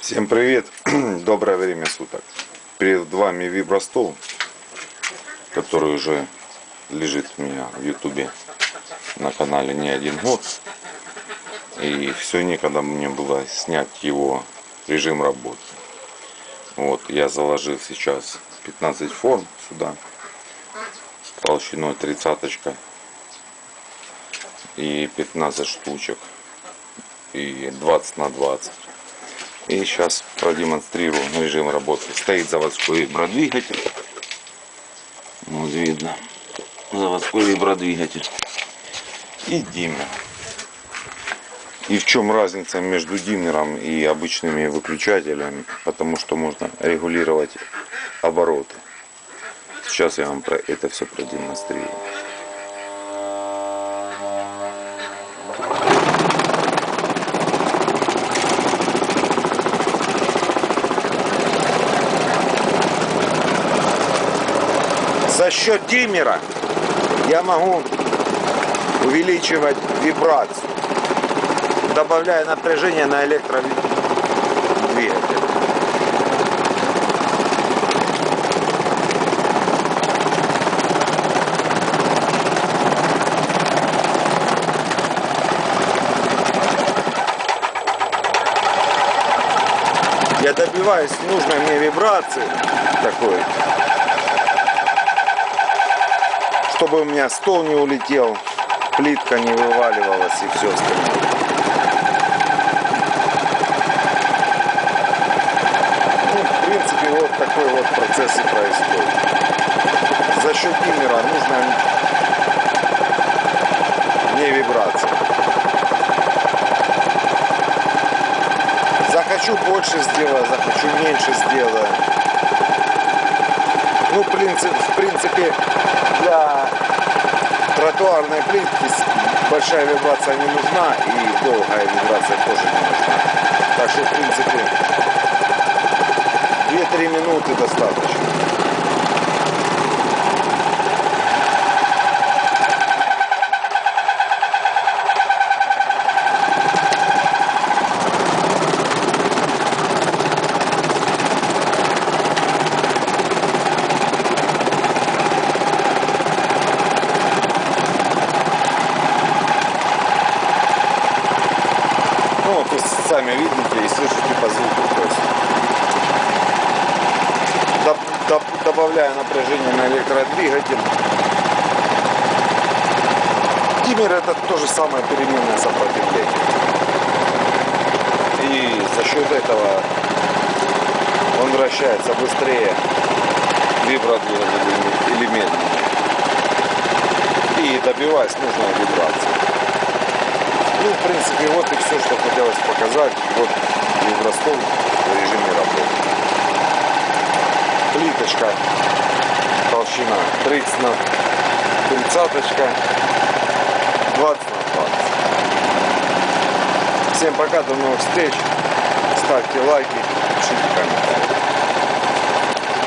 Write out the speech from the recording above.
Всем привет! Доброе время суток. Перед вами вибростол, который уже лежит у меня в ютубе на канале не один год. И все некогда мне было снять его режим работы. Вот, я заложил сейчас 15 форм сюда, толщиной тридцаточка и 15 штучек и 20 на 20 и сейчас продемонстрирую режим работы. Стоит заводской вибродвигатель вот видно. Заводской вибродвигатель и диммер и в чем разница между диммером и обычными выключателями? Потому что можно регулировать обороты. Сейчас я вам про это все продемонстрирую За счет диммера я могу увеличивать вибрацию, добавляя напряжение на электродвигатель. Я добиваюсь нужной мне вибрации такой чтобы у меня стол не улетел, плитка не вываливалась и все остальное. Ну, в принципе, вот такой вот процесс и происходит. За счет диммера нужна не вибрация. Захочу больше сделаю, захочу меньше сделаю. Ну, в принципе, в принципе тротуарной плитки большая вибрация не нужна и долгая вибрация тоже не нужна. Так что, в принципе, сами видите и слышите по звуку. То есть доб- доб- добавляя напряжение на электродвигатель. Диммер это то же самое переменное сопротивление. И за счет этого он вращается быстрее вибродвигатель или медленнее. И добиваясь нужной вибрации. Ну, в принципе, вот и все, что хотелось показать. Вот вибростол в режиме работы. Плиточка, толщина 30 на 30, 20 на 20. Всем пока, до новых встреч. Ставьте лайки, пишите комментарии.